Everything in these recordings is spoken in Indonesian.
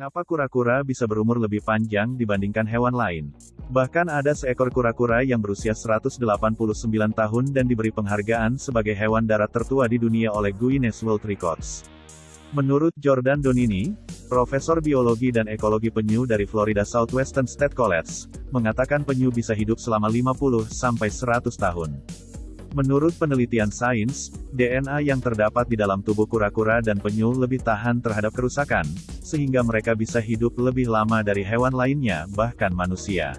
Mengapa kura-kura bisa berumur lebih panjang dibandingkan hewan lain? Bahkan ada seekor kura-kura yang berusia 189 tahun dan diberi penghargaan sebagai hewan darat tertua di dunia oleh Guinness World Records. Menurut Jordan Donini, Profesor Biologi dan Ekologi Penyu dari Florida Southwestern State College, mengatakan penyu bisa hidup selama 50 sampai 100 tahun. Menurut penelitian sains, DNA yang terdapat di dalam tubuh kura-kura dan penyu lebih tahan terhadap kerusakan, sehingga mereka bisa hidup lebih lama dari hewan lainnya, bahkan manusia.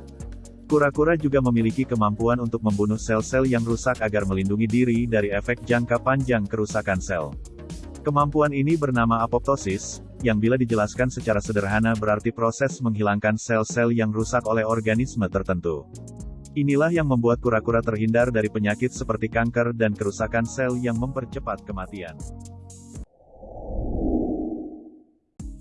Kura-kura juga memiliki kemampuan untuk membunuh sel-sel yang rusak agar melindungi diri dari efek jangka panjang kerusakan sel. Kemampuan ini bernama apoptosis, yang bila dijelaskan secara sederhana berarti proses menghilangkan sel-sel yang rusak oleh organisme tertentu. Inilah yang membuat kura-kura terhindar dari penyakit seperti kanker dan kerusakan sel yang mempercepat kematian.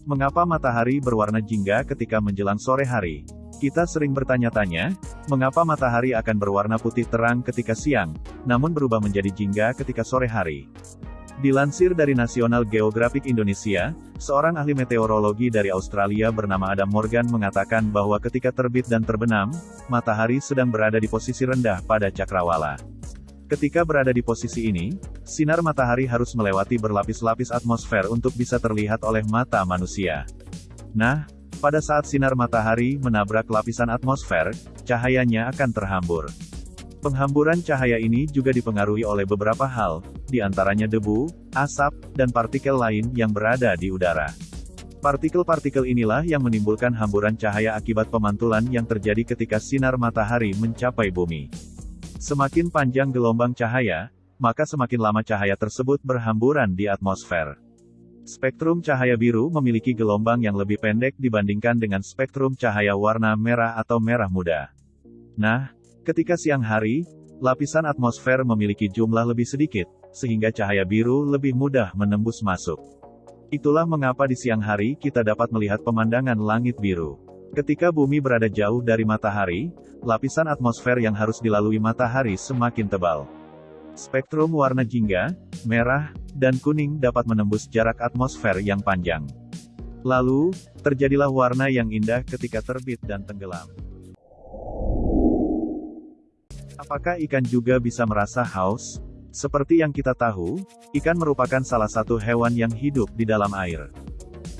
Mengapa matahari berwarna jingga ketika menjelang sore hari? Kita sering bertanya-tanya, mengapa matahari akan berwarna putih terang ketika siang, namun berubah menjadi jingga ketika sore hari? Dilansir dari National Geographic Indonesia, seorang ahli meteorologi dari Australia bernama Adam Morgan mengatakan bahwa ketika terbit dan terbenam, matahari sedang berada di posisi rendah pada cakrawala. Ketika berada di posisi ini, sinar matahari harus melewati berlapis-lapis atmosfer untuk bisa terlihat oleh mata manusia. Nah, pada saat sinar matahari menabrak lapisan atmosfer, cahayanya akan terhambur. Penghamburan cahaya ini juga dipengaruhi oleh beberapa hal, di antaranya debu, asap, dan partikel lain yang berada di udara. Partikel-partikel inilah yang menimbulkan hamburan cahaya akibat pemantulan yang terjadi ketika sinar matahari mencapai bumi. Semakin panjang gelombang cahaya, maka semakin lama cahaya tersebut berhamburan di atmosfer. Spektrum cahaya biru memiliki gelombang yang lebih pendek dibandingkan dengan spektrum cahaya warna merah atau merah muda. Nah, Ketika siang hari, lapisan atmosfer memiliki jumlah lebih sedikit, sehingga cahaya biru lebih mudah menembus masuk. Itulah mengapa di siang hari kita dapat melihat pemandangan langit biru. Ketika bumi berada jauh dari matahari, lapisan atmosfer yang harus dilalui matahari semakin tebal. Spektrum warna jingga, merah, dan kuning dapat menembus jarak atmosfer yang panjang. Lalu, terjadilah warna yang indah ketika terbit dan tenggelam. Apakah ikan juga bisa merasa haus? Seperti yang kita tahu, ikan merupakan salah satu hewan yang hidup di dalam air.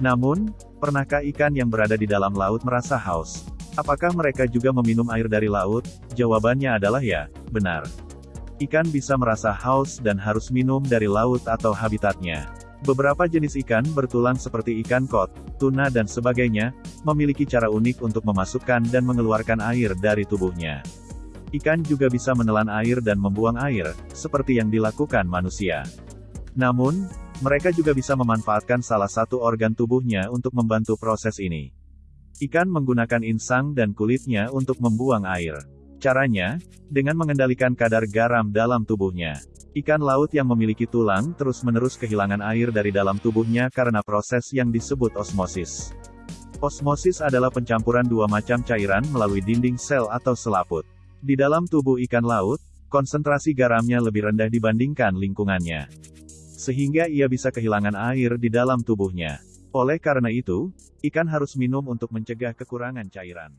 Namun, pernahkah ikan yang berada di dalam laut merasa haus? Apakah mereka juga meminum air dari laut? Jawabannya adalah ya, benar. Ikan bisa merasa haus dan harus minum dari laut atau habitatnya. Beberapa jenis ikan bertulang seperti ikan kot, tuna dan sebagainya, memiliki cara unik untuk memasukkan dan mengeluarkan air dari tubuhnya. Ikan juga bisa menelan air dan membuang air, seperti yang dilakukan manusia. Namun, mereka juga bisa memanfaatkan salah satu organ tubuhnya untuk membantu proses ini. Ikan menggunakan insang dan kulitnya untuk membuang air. Caranya, dengan mengendalikan kadar garam dalam tubuhnya. Ikan laut yang memiliki tulang terus-menerus kehilangan air dari dalam tubuhnya karena proses yang disebut osmosis. Osmosis adalah pencampuran dua macam cairan melalui dinding sel atau selaput. Di dalam tubuh ikan laut, konsentrasi garamnya lebih rendah dibandingkan lingkungannya. Sehingga ia bisa kehilangan air di dalam tubuhnya. Oleh karena itu, ikan harus minum untuk mencegah kekurangan cairan.